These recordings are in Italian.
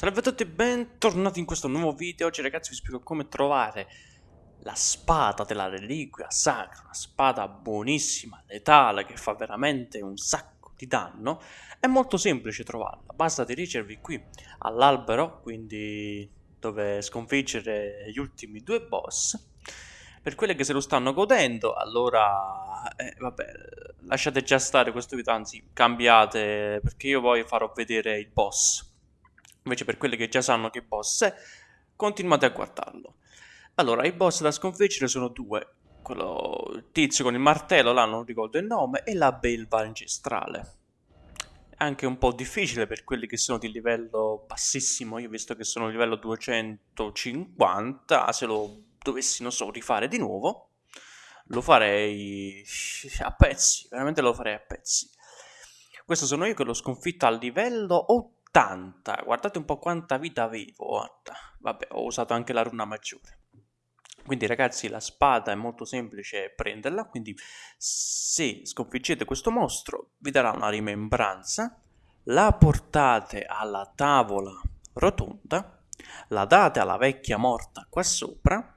Salve a tutti e bentornati in questo nuovo video. Oggi ragazzi vi spiego come trovare la spada della reliquia sacra, una spada buonissima, letale, che fa veramente un sacco di danno. È molto semplice trovarla, basta dirigervi qui all'albero, quindi dove sconfiggere gli ultimi due boss. Per quelle che se lo stanno godendo, allora, eh, vabbè, lasciate già stare questo video, anzi cambiate, perché io poi farò vedere il boss Invece per quelli che già sanno che boss è, continuate a guardarlo. Allora, i boss da sconfiggere sono due. Quello, il tizio con il martello, là non ricordo il nome, e la belva ancestrale. Anche un po' difficile per quelli che sono di livello bassissimo, io visto che sono livello 250, se lo dovessi, non so, rifare di nuovo, lo farei a pezzi, veramente lo farei a pezzi. Questo sono io che l'ho sconfitto a livello 80 80. Guardate un po' quanta vita avevo. Vabbè, ho usato anche la runa maggiore. Quindi ragazzi la spada è molto semplice prenderla, quindi se sconfiggete questo mostro vi darà una rimembranza, la portate alla tavola rotonda, la date alla vecchia morta qua sopra,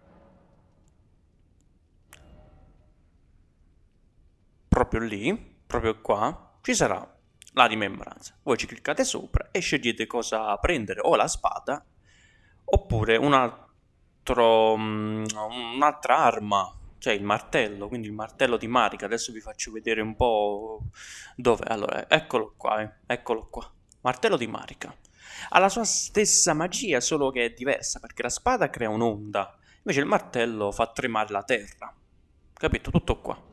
proprio lì, proprio qua, ci sarà la rimembranza. Voi ci cliccate sopra e scegliete cosa prendere, o la spada, oppure um, un'altra arma, cioè il martello, quindi il martello di Marica. Adesso vi faccio vedere un po' dove. Allora, eccolo qua, eh. eccolo qua. Martello di Marica. Ha la sua stessa magia, solo che è diversa, perché la spada crea un'onda, invece il martello fa tremare la terra. Capito? Tutto qua.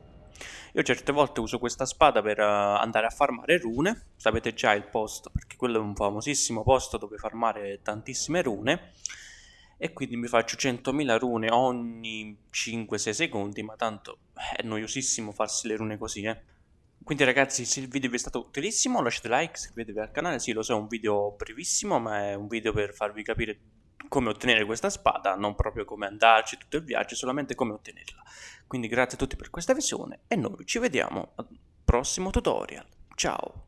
Io certe volte uso questa spada per uh, andare a farmare rune, sapete già il posto, perché quello è un famosissimo posto dove farmare tantissime rune, e quindi mi faccio 100.000 rune ogni 5-6 secondi, ma tanto è noiosissimo farsi le rune così, eh. Quindi ragazzi se il video vi è stato utilissimo lasciate like, iscrivetevi al canale, sì lo so è un video brevissimo ma è un video per farvi capire come ottenere questa spada, non proprio come andarci tutto il viaggio, solamente come ottenerla. Quindi grazie a tutti per questa visione e noi ci vediamo al prossimo tutorial. Ciao!